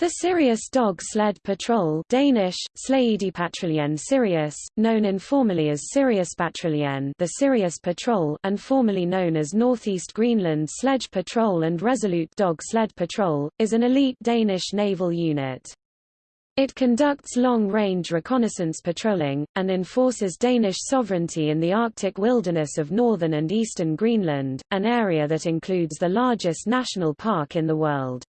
The Sirius Dog Sled Patrol Danish, Sirius, known informally as Sirius Patruljen the Sirius Patrol and formerly known as Northeast Greenland Sledge Patrol and Resolute Dog Sled Patrol, is an elite Danish naval unit. It conducts long-range reconnaissance patrolling, and enforces Danish sovereignty in the Arctic wilderness of northern and eastern Greenland, an area that includes the largest national park in the world.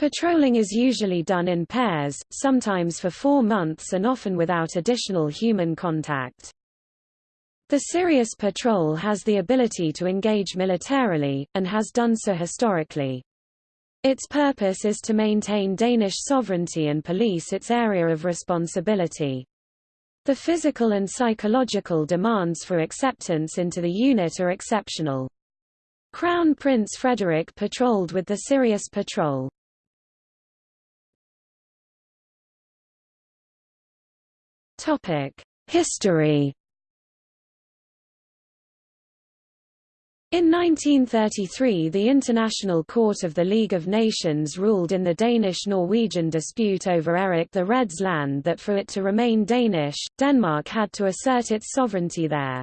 Patrolling is usually done in pairs, sometimes for four months and often without additional human contact. The Sirius Patrol has the ability to engage militarily, and has done so historically. Its purpose is to maintain Danish sovereignty and police its area of responsibility. The physical and psychological demands for acceptance into the unit are exceptional. Crown Prince Frederik patrolled with the Sirius Patrol. History. In 1933 the International Court of the League of Nations ruled in the Danish-Norwegian dispute over Erik the Red's land that for it to remain Danish, Denmark had to assert its sovereignty there.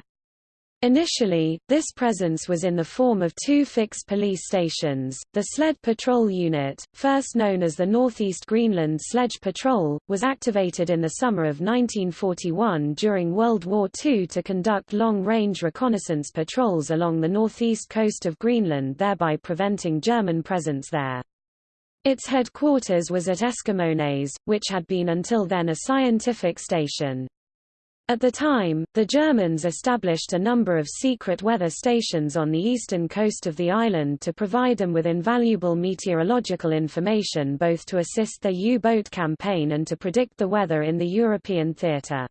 Initially, this presence was in the form of two fixed police stations. The Sled Patrol Unit, first known as the Northeast Greenland Sledge Patrol, was activated in the summer of 1941 during World War II to conduct long-range reconnaissance patrols along the northeast coast of Greenland thereby preventing German presence there. Its headquarters was at Eskimones, which had been until then a scientific station. At the time, the Germans established a number of secret weather stations on the eastern coast of the island to provide them with invaluable meteorological information both to assist their U-boat campaign and to predict the weather in the European theatre.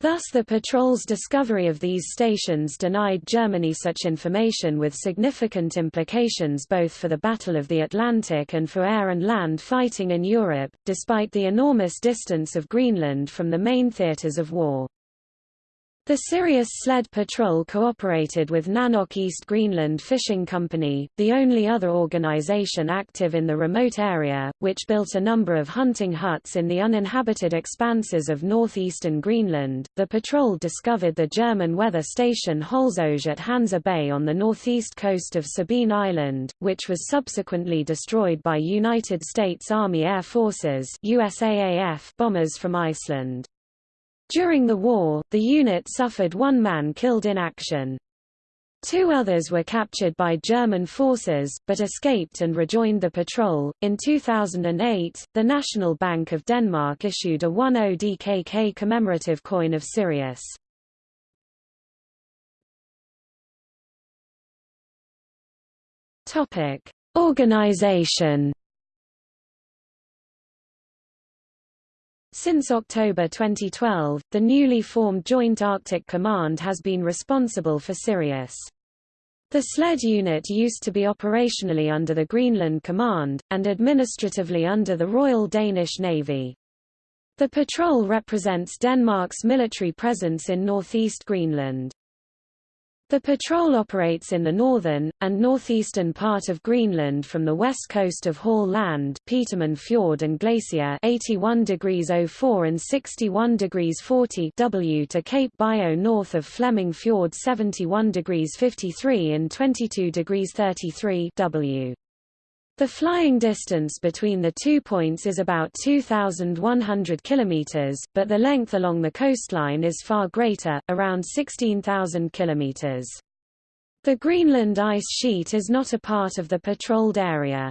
Thus the patrol's discovery of these stations denied Germany such information with significant implications both for the Battle of the Atlantic and for air and land fighting in Europe, despite the enormous distance of Greenland from the main theaters of war. The Sirius Sled Patrol cooperated with Nanook East Greenland Fishing Company, the only other organization active in the remote area, which built a number of hunting huts in the uninhabited expanses of northeastern Greenland. The patrol discovered the German weather station Holzauge at Hansa Bay on the northeast coast of Sabine Island, which was subsequently destroyed by United States Army Air Forces USAAF bombers from Iceland. During the war, the unit suffered one man killed in action. Two others were captured by German forces, but escaped and rejoined the patrol. In 2008, the National Bank of Denmark issued a 10 DKK commemorative coin of Sirius. Topic: Organization Since October 2012, the newly formed Joint Arctic Command has been responsible for Sirius. The SLED unit used to be operationally under the Greenland Command, and administratively under the Royal Danish Navy. The patrol represents Denmark's military presence in northeast Greenland. The patrol operates in the northern, and northeastern part of Greenland from the west coast of Hall Land Petermann Fjord and Glacier 81 degrees 04 and 61 degrees 40 W to Cape Biot north of Fleming Fjord 71 degrees 53 and 22 degrees 33 W. The flying distance between the two points is about 2,100 kilometers, but the length along the coastline is far greater, around 16,000 kilometers. The Greenland ice sheet is not a part of the patrolled area.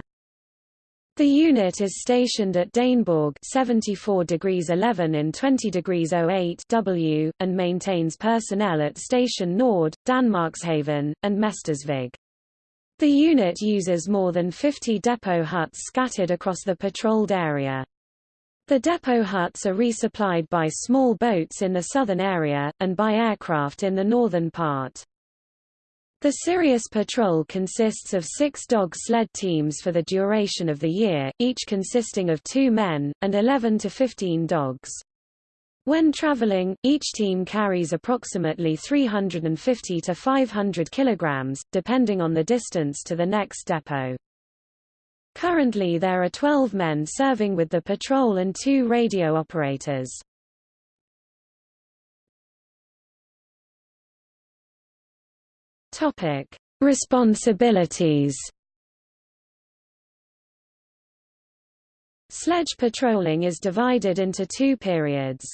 The unit is stationed at Daneborg 74 degrees 11 in 20 degrees 08 W, and maintains personnel at Station Nord, Danmarkshavn, and Mestersvig. The unit uses more than 50 depot huts scattered across the patrolled area. The depot huts are resupplied by small boats in the southern area, and by aircraft in the northern part. The Sirius Patrol consists of six dog sled teams for the duration of the year, each consisting of two men, and 11 to 15 dogs. When traveling, each team carries approximately 350 to 500 kilograms, depending on the distance to the next depot. Currently there are 12 men serving with the patrol and two radio operators. Topic: Responsibilities. Sledge patrolling is divided into two periods.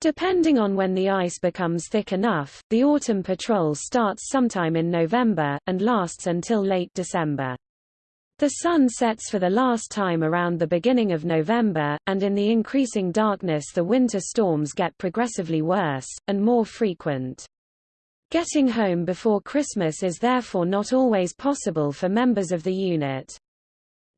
Depending on when the ice becomes thick enough, the autumn patrol starts sometime in November, and lasts until late December. The sun sets for the last time around the beginning of November, and in the increasing darkness the winter storms get progressively worse, and more frequent. Getting home before Christmas is therefore not always possible for members of the unit.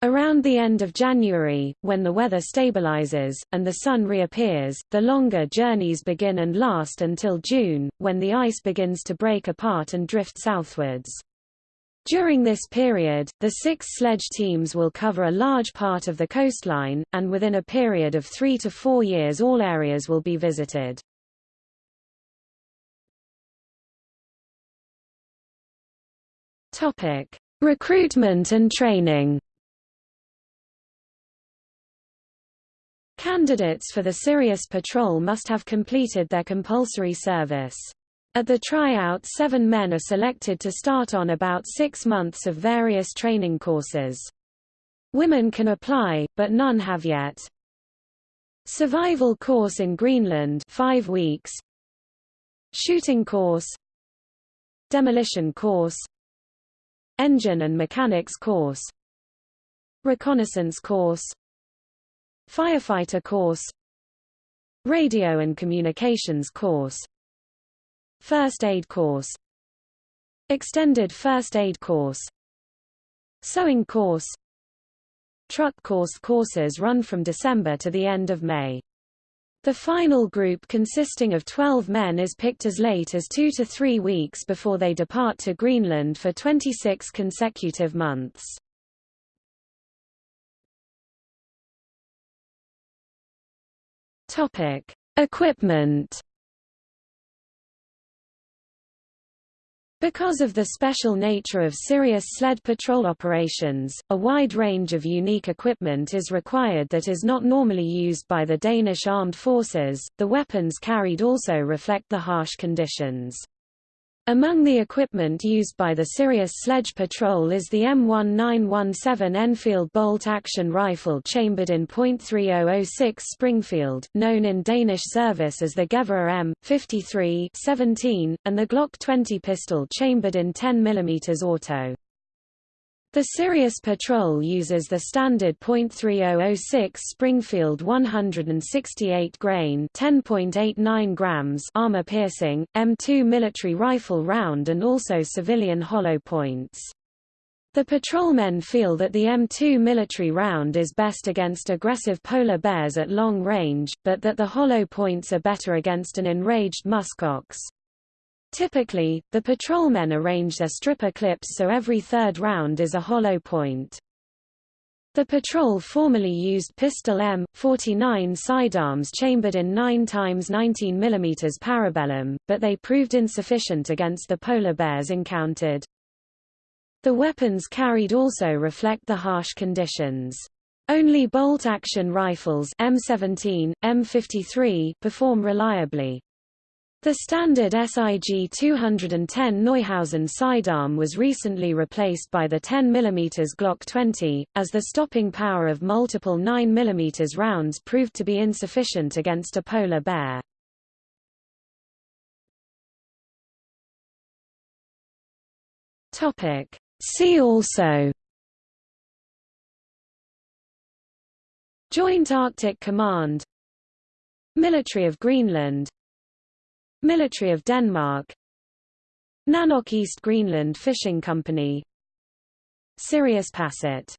Around the end of January, when the weather stabilizes, and the sun reappears, the longer journeys begin and last until June, when the ice begins to break apart and drift southwards. During this period, the six sledge teams will cover a large part of the coastline, and within a period of three to four years all areas will be visited. Recruitment and training Candidates for the Sirius Patrol must have completed their compulsory service. At the tryout seven men are selected to start on about six months of various training courses. Women can apply, but none have yet. Survival course in Greenland 5 weeks Shooting course Demolition course Engine and mechanics course Reconnaissance course Firefighter course Radio and communications course First aid course Extended first aid course Sewing course Truck course courses run from December to the end of May. The final group consisting of 12 men is picked as late as two to three weeks before they depart to Greenland for 26 consecutive months. Topic. Equipment Because of the special nature of Sirius sled patrol operations, a wide range of unique equipment is required that is not normally used by the Danish armed forces. The weapons carried also reflect the harsh conditions. Among the equipment used by the Sirius Sledge Patrol is the M1917 Enfield bolt-action rifle chambered in .3006 Springfield, known in Danish service as the Gevær M53-17, and the Glock 20 pistol chambered in 10 mm auto. The Sirius Patrol uses the standard .3006 Springfield 168 grain (10.89 grams) armor-piercing M2 military rifle round and also civilian hollow points. The patrolmen feel that the M2 military round is best against aggressive polar bears at long range, but that the hollow points are better against an enraged muskox. Typically, the patrolmen arrange their stripper clips so every third round is a hollow point. The patrol formerly used pistol M49 sidearms chambered in 9 x 19 mm parabellum, but they proved insufficient against the polar bears encountered. The weapons carried also reflect the harsh conditions. Only bolt-action rifles M17, M53 perform reliably. The standard SIG-210 Neuhausen sidearm was recently replaced by the 10 mm Glock 20, as the stopping power of multiple 9 mm rounds proved to be insufficient against a polar bear. See also Joint Arctic Command Military of Greenland Military of Denmark. Nanook East Greenland Fishing Company. Sirius Passet